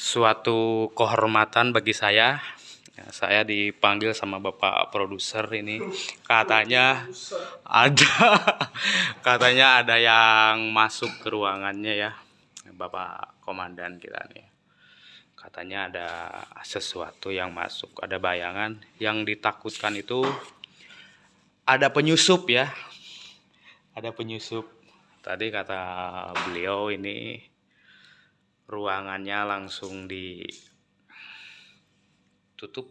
suatu kehormatan bagi saya. Ya, saya dipanggil sama bapak produser ini, katanya ada, katanya ada yang masuk ke ruangannya ya, bapak komandan kita nih. Katanya ada sesuatu yang masuk, ada bayangan yang ditakutkan itu ada penyusup ya, ada penyusup. Tadi kata beliau ini ruangannya langsung ditutup,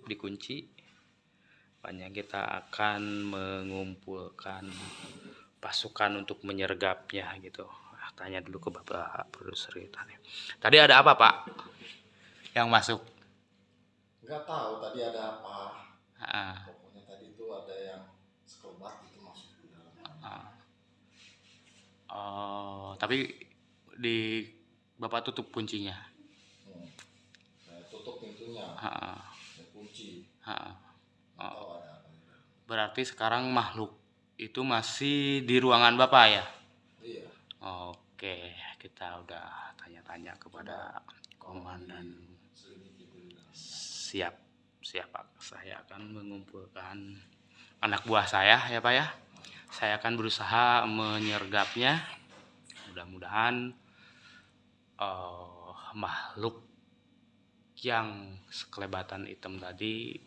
dikunci. Banyak kita akan mengumpulkan pasukan untuk menyergapnya gitu. Ah, tanya dulu ke Bapak produser kita nih. Tadi ada apa, Pak? Yang masuk? Nggak tahu tadi ada apa. Ah, Pokoknya tadi itu ada yang sekelebat itu masuk di dalam. ah. Oh, tapi di Bapak tutup kuncinya. Hmm. Saya tutup pintunya, kunci. Berarti sekarang makhluk itu masih di ruangan Bapak ya? Iya. Oke, kita udah tanya-tanya kepada komandan. Siap, siap Pak. Saya akan mengumpulkan anak buah saya ya Pak ya. Saya akan berusaha menyergapnya. Mudah-mudahan eh, makhluk yang sekelebatan hitam tadi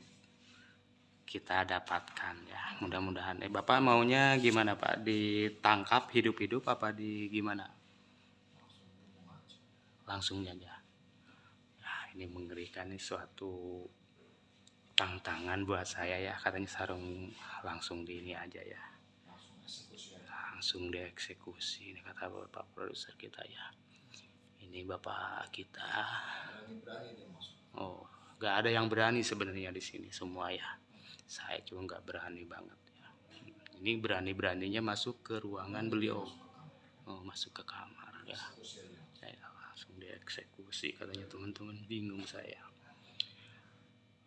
kita dapatkan ya. Mudah-mudahan. Eh Bapak maunya gimana Pak? Ditangkap hidup-hidup apa di gimana? Langsung aja. Nah, ini mengerikan nih suatu tantangan buat saya ya. Katanya sarung langsung di ini aja ya. Langsung dieksekusi. Ini kata Bapak produser kita ya. Ini Bapak kita. Oh, nggak ada yang berani sebenarnya di sini semua ya. Saya cuma nggak berani banget ya. Ini berani-beraninya masuk ke ruangan beliau. Oh, masuk ke kamar ya. Saya langsung dieksekusi katanya teman-teman bingung saya.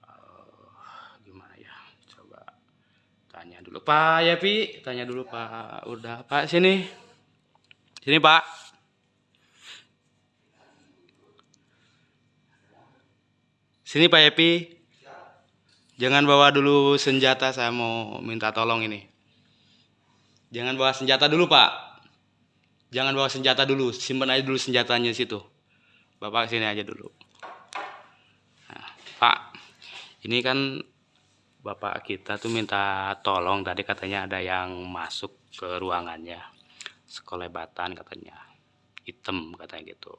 Eh, gimana ya? Coba tanya dulu Pak Yapi, tanya dulu Pak. Udah Pak sini. Sini Pak. Sini Pak Yapi. Jangan bawa dulu senjata, saya mau minta tolong ini. Jangan bawa senjata dulu, Pak. Jangan bawa senjata dulu, simpan aja dulu senjatanya situ. Bapak sini aja dulu. Nah, Pak, ini kan Bapak kita tuh minta tolong tadi katanya ada yang masuk ke ruangannya. Sekolebatan katanya. Hitam katanya gitu.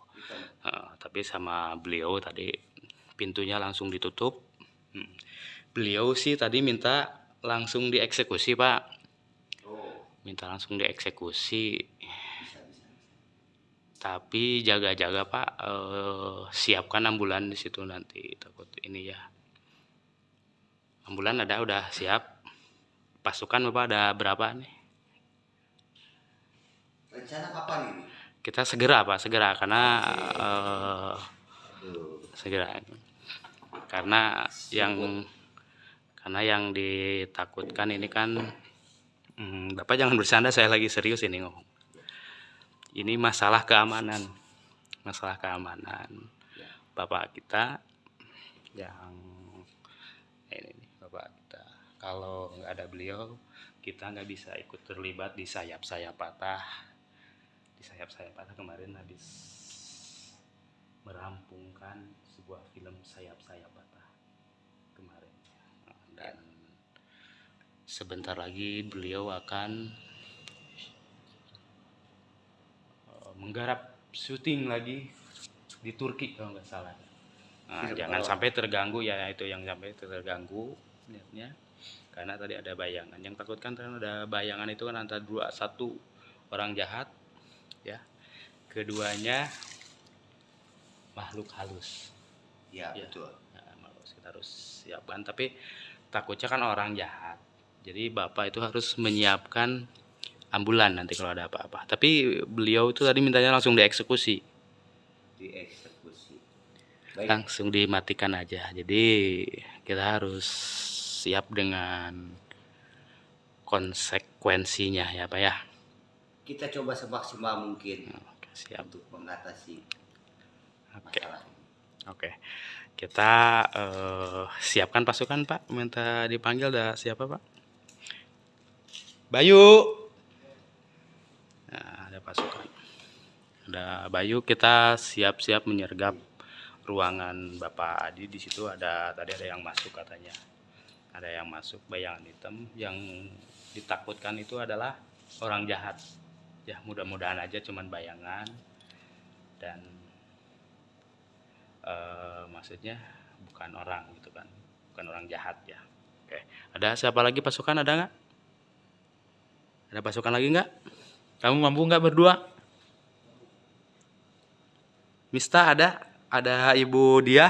Eh, tapi sama beliau tadi pintunya langsung ditutup. Hmm. Beliau sih tadi minta langsung dieksekusi, Pak. Oh, Minta langsung dieksekusi. bisa bisa. Tapi jaga-jaga Pak, eh, siapkan ambulan di situ nanti takut ini ya. Ambulan ada udah siap. Pasukan Bapak ada berapa nih? Rencana kapan ini? Kita segera Pak, segera karena eh, Aduh. segera. Karena yang karena yang ditakutkan ini kan hmm, Bapak jangan bercanda saya lagi serius ini ngomong. Ini masalah keamanan. Masalah keamanan. Bapak kita yang ini nih, Bapak kita. Kalau nggak ada beliau, kita nggak bisa ikut terlibat di sayap-sayap patah. Di sayap-sayap patah kemarin habis merampungkan sebuah film sayap-sayap patah kemarin. Dan sebentar lagi beliau akan eh, menggarap syuting lagi di Turki kalau nggak salah. Nah, Film jangan sampai terganggu ya itu yang sampai terganggu niatnya. Karena tadi ada bayangan. Yang takutkan karena ada bayangan itu kan antara dua satu orang jahat ya. Keduanya makhluk halus. Ya, Ya. betul. Nah, kita harus siapkan. Tapi takutnya kan orang jahat jadi bapak itu harus menyiapkan ambulan nanti kalau ada apa-apa tapi beliau itu tadi mintanya langsung dieksekusi Dieksekusi. Baik. langsung dimatikan aja jadi kita harus siap dengan konsekuensinya ya pak ya kita coba semaksimal mungkin Oke, siap untuk mengatasi oke masalah. Oke. Kita eh, siapkan pasukan, Pak. Minta dipanggil ada siapa, Pak? Bayu. Nah, ada pasukan. Ada Bayu, kita siap-siap menyergap ruangan Bapak Adi. Di situ ada tadi ada yang masuk katanya. Ada yang masuk bayangan hitam yang ditakutkan itu adalah orang jahat. Ya, mudah-mudahan aja cuman bayangan dan eh, maksudnya bukan orang gitu kan bukan orang jahat ya oke ada siapa lagi pasukan ada nggak ada pasukan lagi nggak? Kamu mampu nggak berdua? Mista ada? Ada ibu dia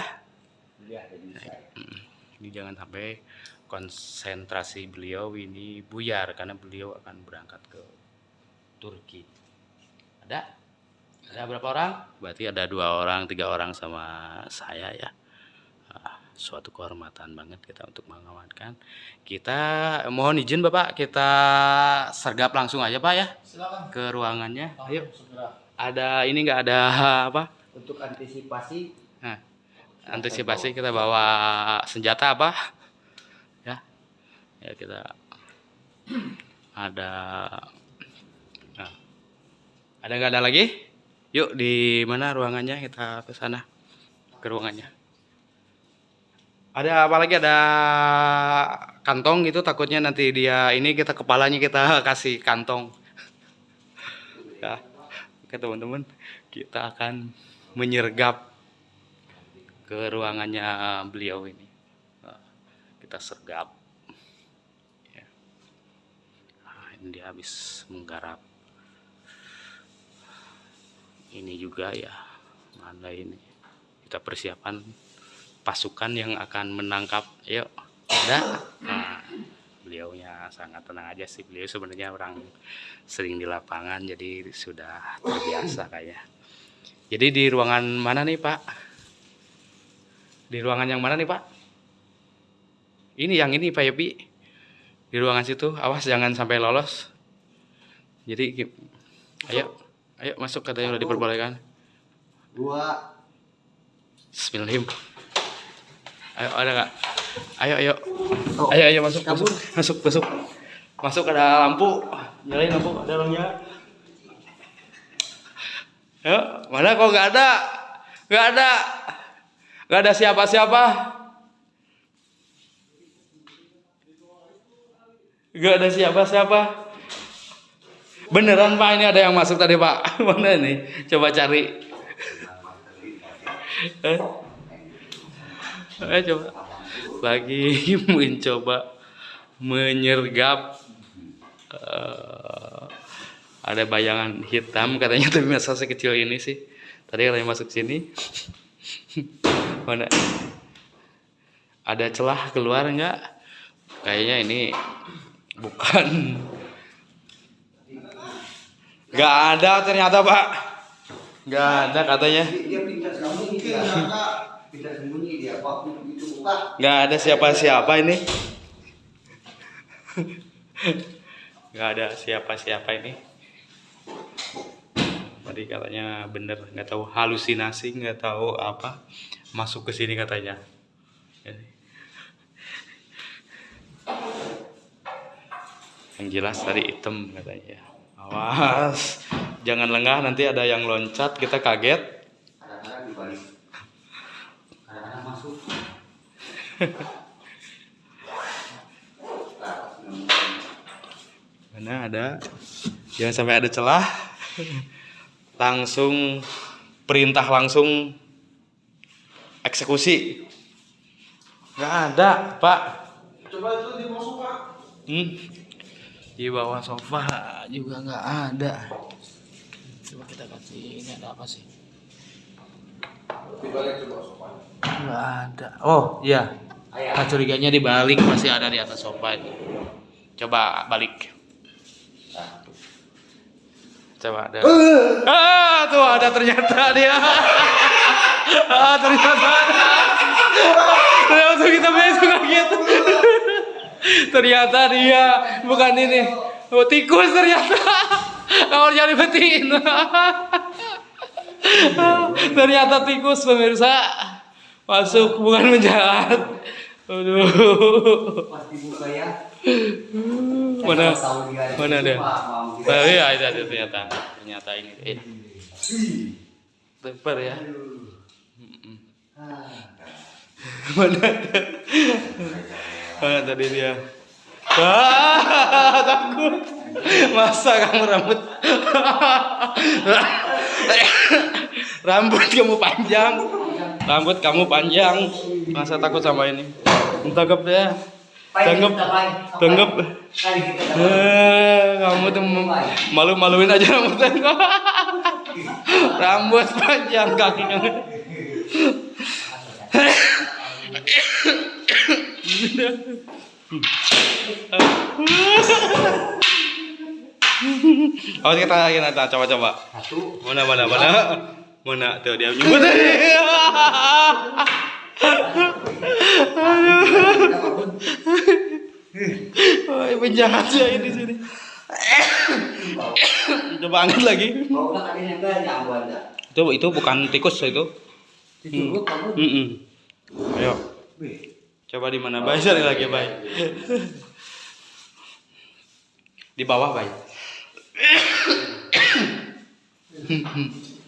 ini jangan sampai konsentrasi beliau ini buyar karena beliau akan berangkat ke Turki. Ada? Ada berapa orang? Berarti ada dua orang, tiga orang sama saya ya. Suatu kehormatan banget kita untuk mengamankan. Kita mohon izin Bapak, kita sergap langsung aja Pak ya Silakan. ke ruangannya. Ayo. Segera. Ada ini nggak ada apa? Untuk antisipasi Nah, antisipasi kita bawa senjata apa? Ya. Ya kita ada Nah. Ada nggak ada lagi? Yuk di mana ruangannya kita ke sana ke ruangannya. Ada apa lagi ada kantong gitu takutnya nanti dia ini kita kepalanya kita kasih kantong. Ya. Oke teman-teman, kita akan menyergap ke ruangannya beliau ini. Nah, Kita sergap. Ya. Nah, ini dia habis menggarap ini juga ya mana ini kita persiapan pasukan yang akan menangkap yuk ada nah, beliaunya sangat tenang aja sih. Beliau sebenarnya orang sering di lapangan jadi sudah terbiasa kayak jadi di ruangan mana nih pak? Di ruangan yang mana nih pak? Ini yang ini pak Yopi. Di ruangan situ. Awas jangan sampai lolos. Jadi ayo ayo masuk katanya udah diperbolehkan. Dua. Bismillahirrahmanirrahim. Ayo ada nggak? Ayo ayo. Oh, ayo ayo masuk kabur. masuk masuk masuk. Masuk ada lampu. Nyalain lampu ada orangnya. Ayo, mana kok nggak ada? Nggak ada. Nggak ada siapa-siapa. Nggak ada siapa-siapa. Beneran Pak ini ada yang masuk tadi Pak. Mana nih? Coba cari. Eh coba lagi mencoba menyergap eh, ada bayangan hitam katanya tapi masa sekecil ini sih. Tadi katanya masuk sini. Mana? Ada celah keluar nggak? Kayaknya ini bukan. Nggak ada ternyata pak. Nggak ada katanya nggak ada siapa-siapa ini. Nggak ada siapa-siapa ini. Tadi katanya bener nggak tahu halusinasi nggak tahu apa. Masuk ke sini katanya. Yang jelas tadi hitam katanya. Awas. Jangan lengah nanti ada yang loncat kita kaget kadang-kadang dibalik kadang-kadang masuk Mana ada? Jangan sampai ada celah. Langsung perintah langsung eksekusi. Nggak ada, Pak. coba itu di bawah sofa Hmm. Di bawah sofa juga nggak ada. Coba kita kasih ini ada apa sih? sofa Nggak ada. Oh iya. Nah, curiganya dibalik masih ada di atas sofa itu. Coba balik. Coba ada. Ah, tuh ada ternyata dia. ah, ternyata ada. Ternyata kita besok gitu. ternyata dia bukan ini. Oh, tikus ternyata. Kalau nyari betin. ternyata tikus pemirsa. Masuk bukan menjahat. Aduh. Pasti buka ya. Mana? Dia ada Mana? Pak. Mau kita- Oh iya, itu ada ternyata. Ternyata ini. Eh, Teper ya. Ah, Mana? Mana tadi dia? Ah, takut. Masa kamu rambut? rambut kamu panjang. Rambut kamu panjang. Masa takut sama ini? Tangkap deh. Tanggap. Tanggap. Eh, kamu tuh mem- malu-maluin aja rambutnya. rambut panjang kaki. Oh kita kita coba coba. Satu. Mana mana mana mana tuh dia nyebut tadi. Wah, penjahat ya ini sini. Coba angkat lagi. Itu itu bukan tikus itu. Diturut kamu. Mm-mm. Ayo, coba di mana? Bay, cari lagi, Bay. Di bawah, Bay.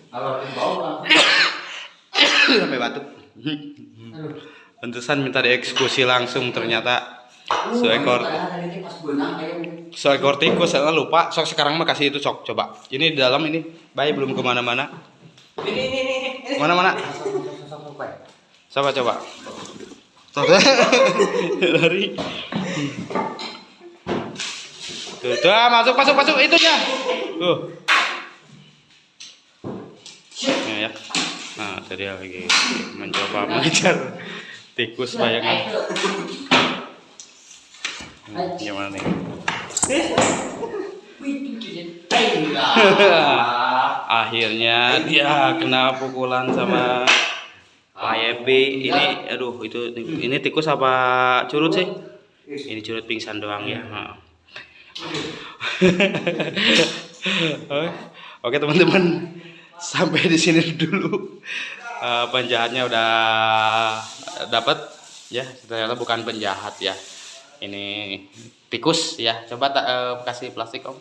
Kalau di bawah Sampai batuk. Aduh. Pantesan minta dieksekusi langsung ternyata seekor seekor tikus saya lupa. Sok sekarang mah kasih itu sok. Coba. Ini di dalam ini. Bayi belum ke mana-mana. Ini ini ini. Ini. mana-mana. Coba coba. Lari. Tuh, tuh ah, masuk masuk masuk. Itunya. Tuh. Ya, ya. Nah tadi lagi mencoba mengejar tikus bayangan Hmm, gimana nih? Akhirnya dia kena pukulan sama Pak ini aduh itu ini tikus apa curut sih? Ini curut pingsan doang ya. Ha. oke teman-teman sampai di sini dulu Eh, penjahatnya udah dapat ya ternyata bukan penjahat ya ini tikus ya coba tak eh, kasih plastik om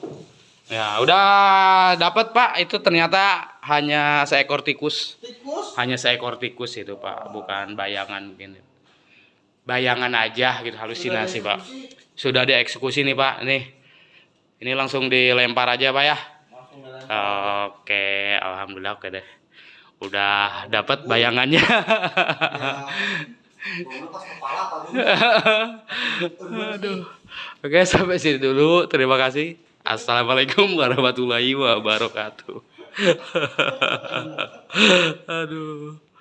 Ya, udah dapat Pak. Itu ternyata hanya seekor tikus. Tikus. Hanya seekor tikus itu, Pak. Bukan bayangan gini. Bayangan aja gitu, halusinasi, Pak. Sudah dieksekusi nih, Pak. Nih. Ini langsung dilempar aja, Pak ya. Oke, alhamdulillah oke deh. Udah dapat bayangannya. Tadi. Aduh. Oke, sampai sini dulu. Terima kasih. Assalamualaikum warahmatullahi wabarakatuh. Aduh.